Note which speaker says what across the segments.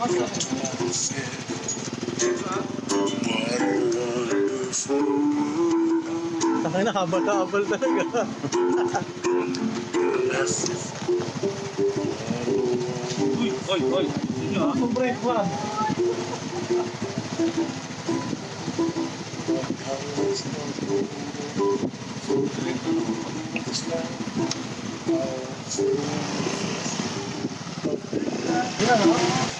Speaker 1: Takay na, habal-habal talaga.
Speaker 2: Uy, uy, uy. Sino ha?
Speaker 1: Ang break one. Yan, ha?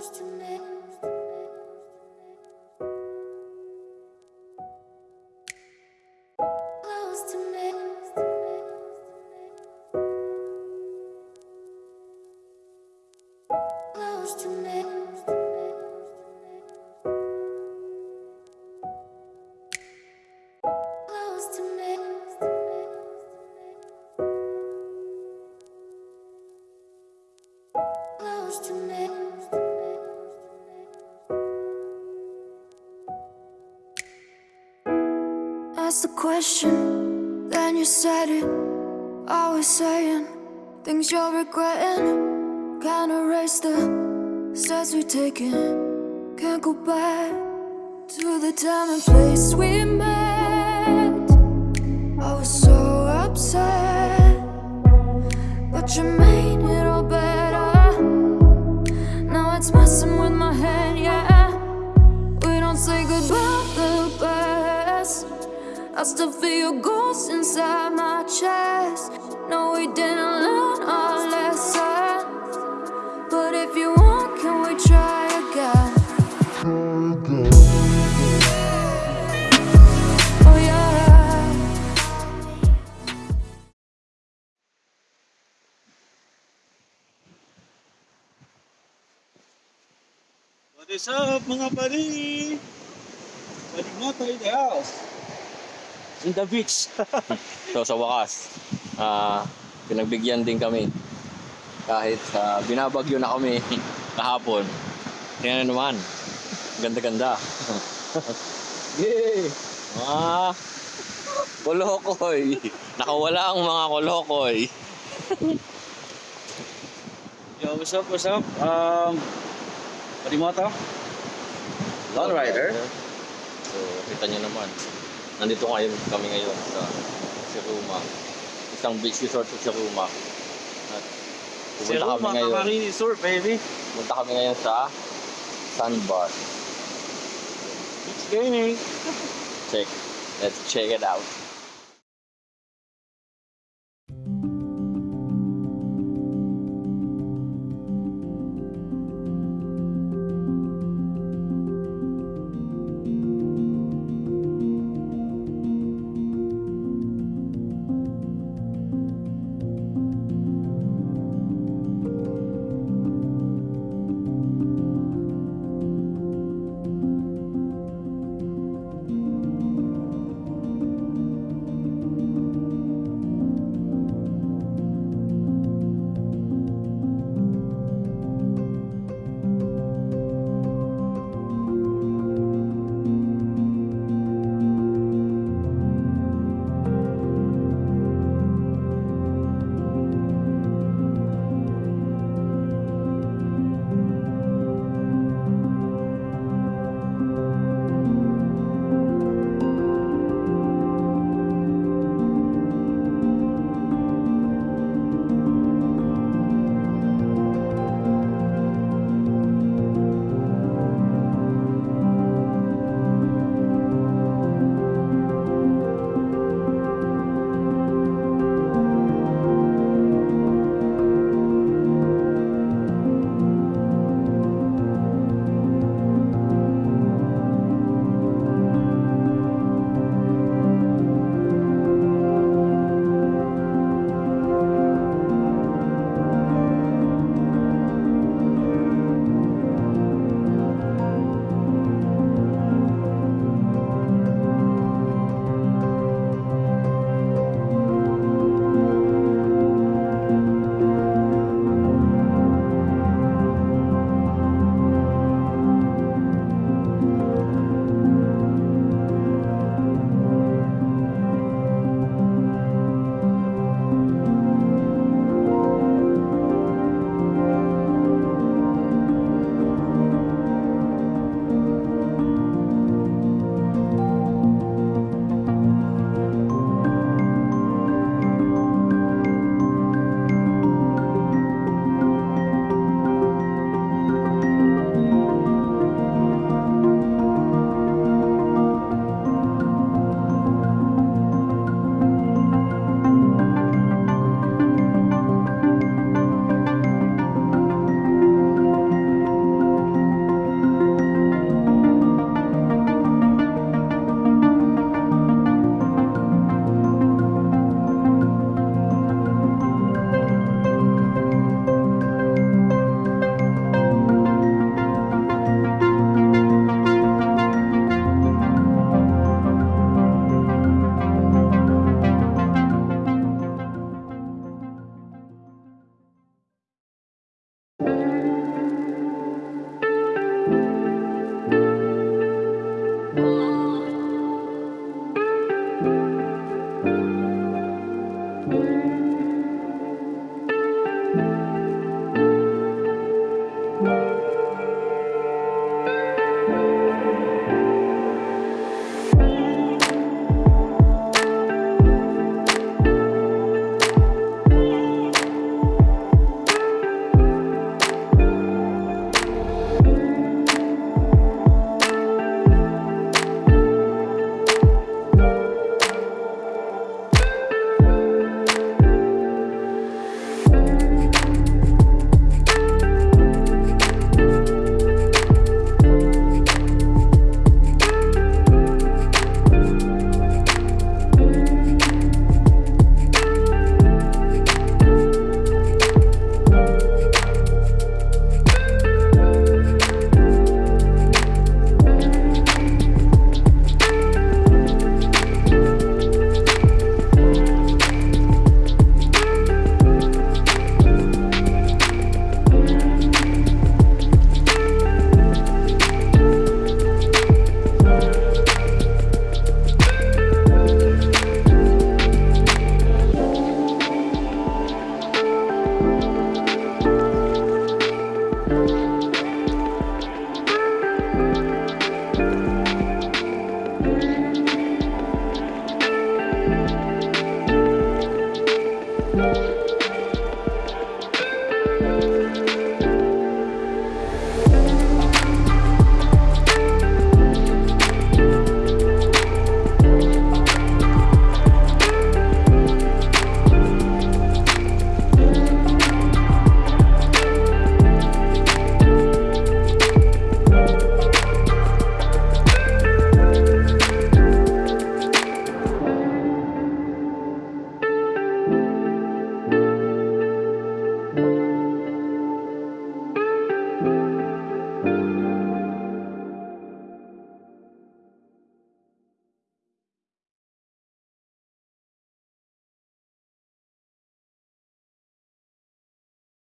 Speaker 3: Close to me. The question, then you said it. Always saying things you're regretting. Can't erase the steps we've taken. Can't go back to the time and place we met. I was so upset, but you made it I still feel your ghost inside my chest. No, we didn't learn our lesson. But if you want, can we try again? Oh, yeah.
Speaker 1: What is up mga buddy? Balik mo tayo the house.
Speaker 2: In the beach. so sa wakas, ah pinagbigyan din kami. Kahit ah, binabagyo na kami kahapon. Tingnan naman. Ganda-ganda. Yay! Mga kolokoy. Nakawala ang mga kolokoy.
Speaker 1: Yo, what's up, what's up? Um, to? Lone Rider.
Speaker 2: So, kita nyo naman. Nandito kayo kami ngayon sa Siruma. Isang beach resort sa Siruma. At pumunta kami ngayon.
Speaker 1: Marine Resort, baby.
Speaker 2: Pumunta kami ngayon sa Sandbar.
Speaker 1: Beach gaming.
Speaker 2: Check. Let's check it out.